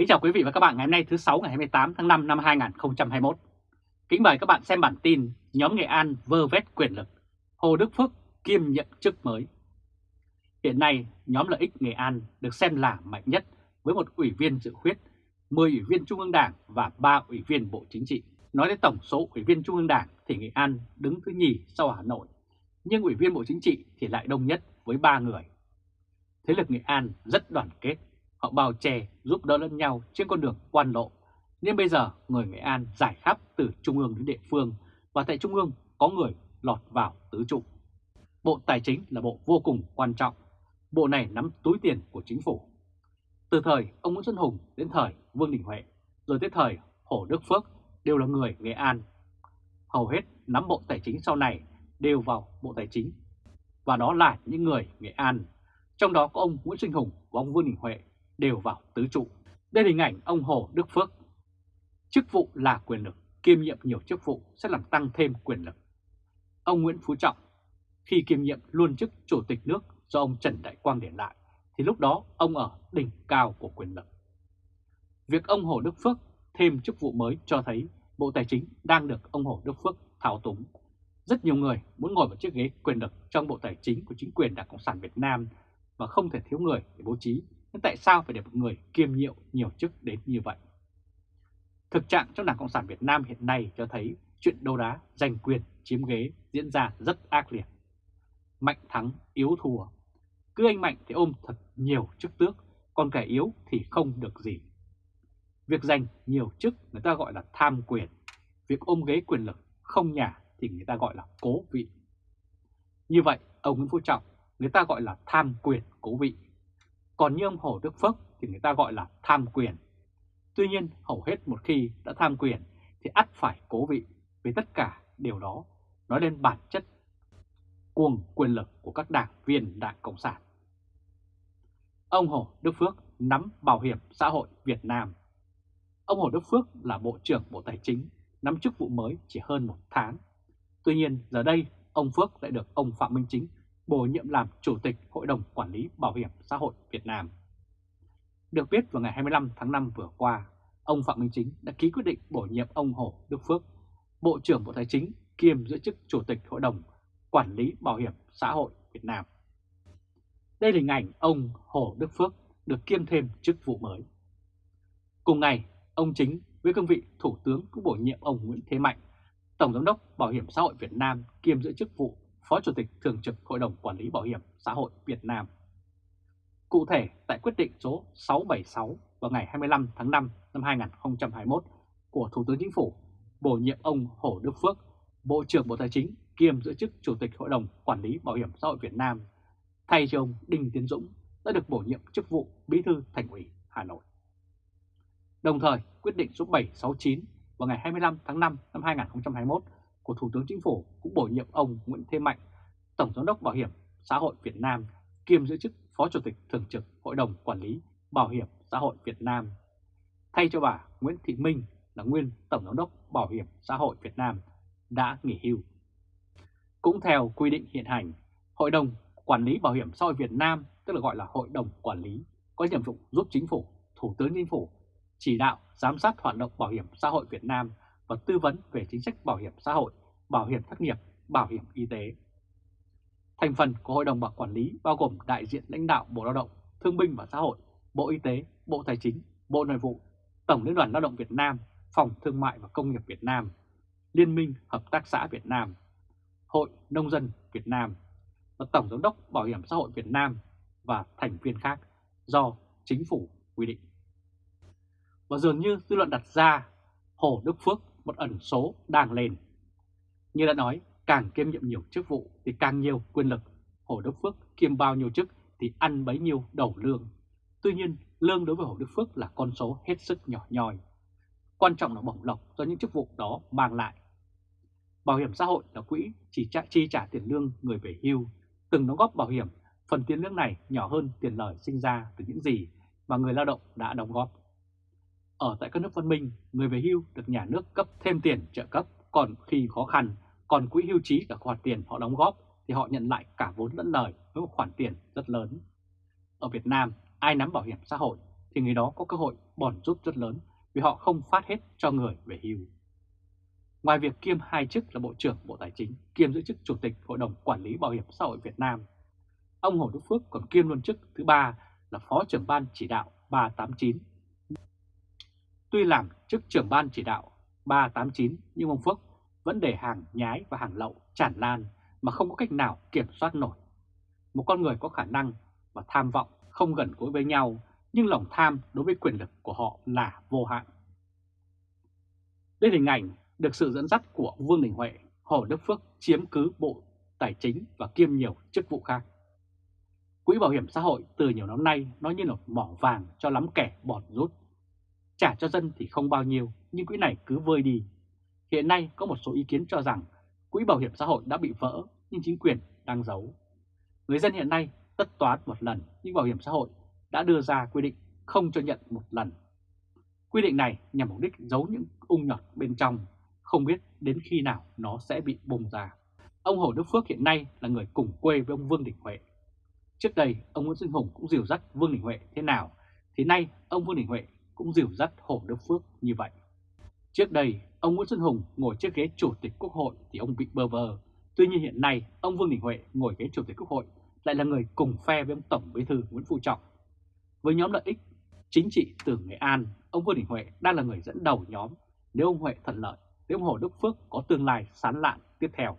Kính chào quý vị và các bạn ngày hôm nay thứ 6 ngày 28 tháng 5 năm 2021. Kính mời các bạn xem bản tin nhóm Nghệ An vơ vét quyền lực, Hồ Đức Phước kiêm nhận chức mới. Hiện nay, nhóm lợi ích Nghệ An được xem là mạnh nhất với một ủy viên dự khuyết, 10 ủy viên Trung ương Đảng và 3 ủy viên Bộ Chính trị. Nói đến tổng số ủy viên Trung ương Đảng thì Nghệ An đứng thứ nhì sau Hà Nội, nhưng ủy viên Bộ Chính trị thì lại đông nhất với 3 người. Thế lực Nghệ An rất đoàn kết, họ bào chè giúp đỡ lẫn nhau trên con đường quan lộ. Nhưng bây giờ người Nghệ An giải khắp từ Trung ương đến địa phương và tại Trung ương có người lọt vào tứ trụ. Bộ Tài chính là bộ vô cùng quan trọng. Bộ này nắm túi tiền của chính phủ. Từ thời ông Nguyễn Xuân Hùng đến thời Vương Đình Huệ, rồi tới thời Hồ Đức Phước đều là người Nghệ An. Hầu hết nắm bộ tài chính sau này đều vào bộ tài chính. Và đó là những người Nghệ An. Trong đó có ông Nguyễn Sinh Hùng và ông Vương Đình Huệ đều vào tứ trụ. Đây là hình ảnh ông Hồ Đức Phước. Chức vụ là quyền lực, kiêm nhiệm nhiều chức vụ sẽ làm tăng thêm quyền lực. Ông Nguyễn Phú Trọng, khi kiêm nhiệm luôn chức chủ tịch nước do ông Trần Đại Quang để lại, thì lúc đó ông ở đỉnh cao của quyền lực. Việc ông Hồ Đức Phước thêm chức vụ mới cho thấy Bộ Tài chính đang được ông Hồ Đức Phước thao túng. Rất nhiều người muốn ngồi vào chiếc ghế quyền lực trong Bộ Tài chính của chính quyền Đảng Cộng sản Việt Nam và không thể thiếu người để bố trí nhưng tại sao phải để một người kiêm nhiệm nhiều chức đến như vậy? Thực trạng trong Đảng Cộng sản Việt Nam hiện nay cho thấy chuyện đấu đá, giành quyền, chiếm ghế diễn ra rất ác liệt. Mạnh thắng, yếu thua. Cứ anh Mạnh thì ôm thật nhiều chức tước, còn kẻ yếu thì không được gì. Việc giành nhiều chức người ta gọi là tham quyền. Việc ôm ghế quyền lực không nhà thì người ta gọi là cố vị. Như vậy, ông Nguyễn Phú Trọng người ta gọi là tham quyền cố vị còn như ông Hồ Đức Phước thì người ta gọi là tham quyền. Tuy nhiên hầu hết một khi đã tham quyền thì ắt phải cố vị vì tất cả điều đó nói lên bản chất cuồng quyền lực của các đảng viên Đảng Cộng sản. Ông Hồ Đức Phước nắm Bảo hiểm xã hội Việt Nam. Ông Hồ Đức Phước là Bộ trưởng Bộ Tài chính, nắm chức vụ mới chỉ hơn một tháng. Tuy nhiên giờ đây ông Phước lại được ông Phạm Minh Chính bổ nhiệm làm Chủ tịch Hội đồng Quản lý Bảo hiểm xã hội Việt Nam. Được biết vào ngày 25 tháng 5 vừa qua, ông Phạm Minh Chính đã ký quyết định bổ nhiệm ông Hồ Đức Phước, Bộ trưởng Bộ Tài chính kiêm giữ chức Chủ tịch Hội đồng Quản lý Bảo hiểm xã hội Việt Nam. Đây là hình ảnh ông Hồ Đức Phước được kiêm thêm chức vụ mới. Cùng ngày, ông Chính với cương vị Thủ tướng cũng bổ nhiệm ông Nguyễn Thế Mạnh, Tổng Giám đốc Bảo hiểm xã hội Việt Nam kiêm giữ chức vụ Phó Chủ tịch Thường trực Hội đồng Quản lý Bảo hiểm xã hội Việt Nam. Cụ thể, tại quyết định số 676 vào ngày 25 tháng 5 năm 2021 của Thủ tướng Chính phủ bổ nhiệm ông Hồ Đức Phước, Bộ trưởng Bộ Tài chính kiêm giữ chức Chủ tịch Hội đồng Quản lý Bảo hiểm xã hội Việt Nam, thay cho ông Đinh Tiến Dũng đã được bổ nhiệm chức vụ Bí thư Thành ủy Hà Nội. Đồng thời, quyết định số 769 vào ngày 25 tháng 5 năm 2021 của Thủ tướng Chính phủ cũng bổ nhiệm ông Nguyễn Thế Mạnh, Tổng Giám đốc Bảo hiểm xã hội Việt Nam, kiêm giữ chức Phó Chủ tịch Thường trực Hội đồng Quản lý Bảo hiểm xã hội Việt Nam, thay cho bà Nguyễn Thị Minh là nguyên Tổng Giám đốc Bảo hiểm xã hội Việt Nam đã nghỉ hưu. Cũng theo quy định hiện hành, Hội đồng Quản lý Bảo hiểm xã hội Việt Nam, tức là gọi là Hội đồng Quản lý, có nhiệm vụ giúp Chính phủ, Thủ tướng Chính phủ chỉ đạo, giám sát hoạt động bảo hiểm xã hội Việt Nam và tư vấn về chính sách bảo hiểm xã hội, bảo hiểm thất nghiệp, bảo hiểm y tế. Thành phần của Hội đồng bảo quản lý bao gồm đại diện lãnh đạo Bộ Lao động, Thương binh và Xã hội, Bộ Y tế, Bộ Tài chính, Bộ Nội vụ, Tổng Liên đoàn Lao động Việt Nam, Phòng Thương mại và Công nghiệp Việt Nam, Liên minh Hợp tác xã Việt Nam, Hội Nông dân Việt Nam và Tổng Giám đốc Bảo hiểm xã hội Việt Nam và thành viên khác do chính phủ quy định. Và dường như dư luận đặt ra Hồ Đức Phước một ẩn số đang lên. Như đã nói, càng kiêm nhiệm nhiều chức vụ thì càng nhiều quyền lực. Hồ Đức Phước kiêm bao nhiêu chức thì ăn bấy nhiêu đầu lương. Tuy nhiên, lương đối với Hồ Đức Phước là con số hết sức nhỏ nhòi. Quan trọng là bổng lộc do những chức vụ đó mang lại. Bảo hiểm xã hội là quỹ chỉ trả, chi trả tiền lương người về hưu. Từng đóng góp bảo hiểm, phần tiền lương này nhỏ hơn tiền lời sinh ra từ những gì mà người lao động đã đóng góp. Ở tại các nước văn minh, người về hưu được nhà nước cấp thêm tiền trợ cấp, còn khi khó khăn, còn quỹ hưu trí cả khoản tiền họ đóng góp thì họ nhận lại cả vốn lẫn lời với một khoản tiền rất lớn. Ở Việt Nam, ai nắm bảo hiểm xã hội thì người đó có cơ hội bòn rút rất lớn vì họ không phát hết cho người về hưu. Ngoài việc kiêm hai chức là Bộ trưởng Bộ Tài chính, kiêm giữ chức Chủ tịch Hội đồng Quản lý Bảo hiểm xã hội Việt Nam, ông Hồ Đức Phước còn kiêm luôn chức thứ ba là Phó trưởng Ban Chỉ đạo 389. Tuy làm chức trưởng Ban Chỉ đạo 389 nhưng ông Phước vẫn để hàng nhái và hàng lậu tràn lan mà không có cách nào kiểm soát nổi. Một con người có khả năng và tham vọng không gần gũi với nhau nhưng lòng tham đối với quyền lực của họ là vô hạn. Đây là hình ảnh được sự dẫn dắt của Vương Đình Huệ, Hồ Đức Phước chiếm cứ Bộ Tài chính và kiêm nhiều chức vụ khác. Quỹ bảo hiểm xã hội từ nhiều năm nay nó như là mỏ vàng cho lắm kẻ bọt rút. Trả cho dân thì không bao nhiêu, nhưng quỹ này cứ vơi đi. Hiện nay có một số ý kiến cho rằng quỹ bảo hiểm xã hội đã bị vỡ nhưng chính quyền đang giấu. Người dân hiện nay tất toán một lần nhưng bảo hiểm xã hội đã đưa ra quy định không cho nhận một lần. Quy định này nhằm mục đích giấu những ung nhọt bên trong, không biết đến khi nào nó sẽ bị bùng ra. Ông Hồ Đức Phước hiện nay là người cùng quê với ông Vương Đình Huệ. Trước đây, ông Nguyễn Sinh Hùng cũng dìu dắt Vương Đình Huệ thế nào, thì nay ông Vương Đình Huệ cũng dìu dắt Hồ Đức Phước như vậy. Trước đây, ông Nguyễn Xuân Hùng ngồi chiếc ghế Chủ tịch Quốc hội thì ông bị bơ vơ. Tuy nhiên hiện nay, ông Vương Đình Huệ ngồi ghế Chủ tịch Quốc hội lại là người cùng phe với ông Tổng Bí thư Nguyễn Phú Trọng. Với nhóm lợi ích chính trị từ Nghệ An, ông Vương Đình Huệ đang là người dẫn đầu nhóm nếu ông Huệ thuận lợi, nếu ông Hồ Đức Phước có tương lai sán lạn tiếp theo.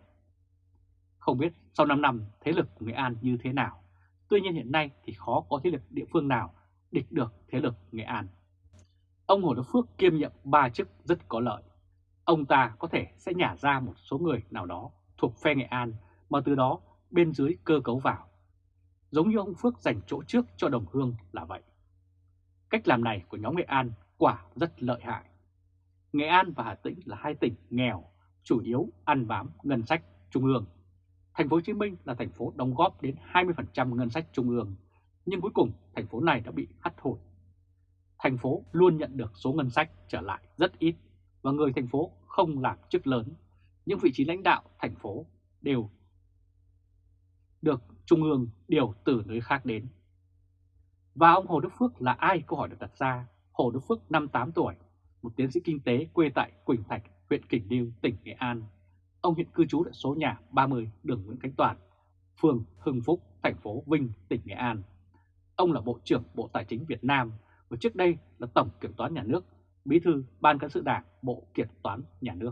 Không biết sau 5 năm thế lực của Nghệ An như thế nào, tuy nhiên hiện nay thì khó có thế lực địa phương nào địch được thế lực Nghệ An. Ông Hồ Đức Phước kiêm nhiệm ba chức rất có lợi. Ông ta có thể sẽ nhả ra một số người nào đó thuộc phe Nghệ An mà từ đó bên dưới cơ cấu vào. Giống như ông Phước dành chỗ trước cho đồng hương là vậy. Cách làm này của nhóm Nghệ An quả rất lợi hại. Nghệ An và Hà Tĩnh là hai tỉnh nghèo, chủ yếu ăn bám ngân sách trung ương. Thành phố Hồ Chí Minh là thành phố đóng góp đến 20% ngân sách trung ương, nhưng cuối cùng thành phố này đã bị hắt hủi. Thành phố luôn nhận được số ngân sách trở lại rất ít và người thành phố không làm chức lớn, những vị trí lãnh đạo thành phố đều được trung ương điều từ nơi khác đến. Và ông Hồ Đức Phước là ai câu hỏi được đặt ra? Hồ Đức Phước 58 tuổi, một tiến sĩ kinh tế quê tại Quỳnh Thạch, huyện Kỳnh điêu tỉnh Nghệ An. Ông hiện cư trú tại số nhà 30 đường Nguyễn Khánh Toàn, phường Hưng Phúc, thành phố Vinh, tỉnh Nghệ An. Ông là Bộ trưởng Bộ Tài chính Việt Nam và trước đây là Tổng Kiểm toán Nhà nước, Bí thư Ban Cán sự Đảng Bộ Kiểm toán Nhà nước.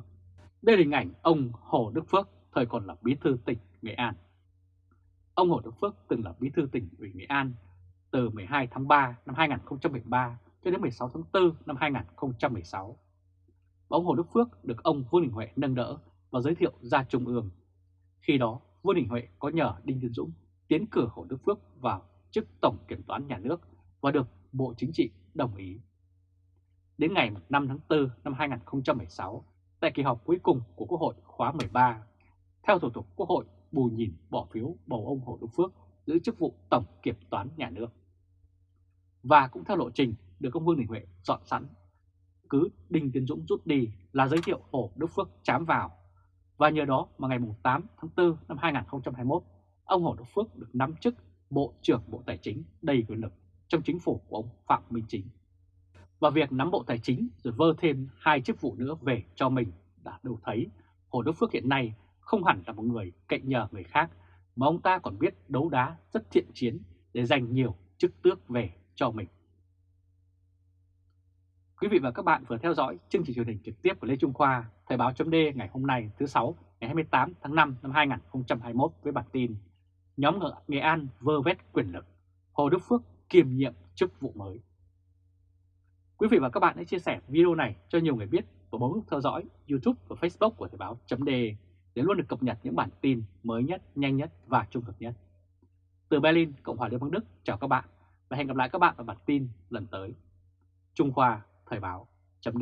Đây là hình ảnh ông Hồ Đức Phước, thời còn là Bí thư tỉnh Nghệ An. Ông Hồ Đức Phước từng là Bí thư tỉnh ủy Nghệ An từ 12 tháng 3 năm 2013 cho đến 16 tháng 4 năm 2016. Và ông Hồ Đức Phước được ông Vương Đình Huệ nâng đỡ và giới thiệu ra Trung ương. Khi đó, Vương Đình Huệ có nhờ Đinh Tiến Dũng tiến cử Hồ Đức Phước vào chức Tổng Kiểm toán Nhà nước và được Bộ Chính trị đồng ý. Đến ngày 5 tháng 4 năm 2016, tại kỳ họp cuối cùng của Quốc hội khóa 13, theo thủ tục Quốc hội bù nhìn bỏ phiếu bầu ông Hồ Đức Phước giữ chức vụ Tổng Kiểm toán Nhà nước. Và cũng theo lộ trình được ông Vương Đình Huệ dọn sẵn, cứ Đinh Tiến Dũng rút đi là giới thiệu Hồ Đức Phước chám vào. Và nhờ đó mà ngày 8 tháng 4 năm 2021, ông Hồ Đức Phước được nắm chức Bộ trưởng Bộ Tài chính đầy quyền lực trong chính phủ của ông Phạm Minh Chính. Và việc nắm Bộ Tài chính rồi vơ thêm hai chức vụ nữa về cho mình đã đủ thấy Hồ Đức Phước hiện nay không hẳn là một người cậy nhờ người khác, mà ông ta còn biết đấu đá rất thiện chiến để giành nhiều chức tước về cho mình. Quý vị và các bạn vừa theo dõi chương trình truyền hình trực tiếp của Lê Trung Khoa, Thời báo chấm ngày hôm nay thứ sáu ngày 28 tháng 5 năm 2021 với bản tin Nhóm Nghệ An vơ vét quyền lực, Hồ Đức Phước kiêm nhiệm chức vụ mới. Quý vị và các bạn hãy chia sẻ video này cho nhiều người biết và bấm nút theo dõi YouTube và Facebook của Thời báo chấm để luôn được cập nhật những bản tin mới nhất, nhanh nhất và trung thực nhất. Từ Berlin, Cộng hòa Liên bang Đức, chào các bạn và hẹn gặp lại các bạn ở bản tin lần tới. Trung Khoa Thời báo chấm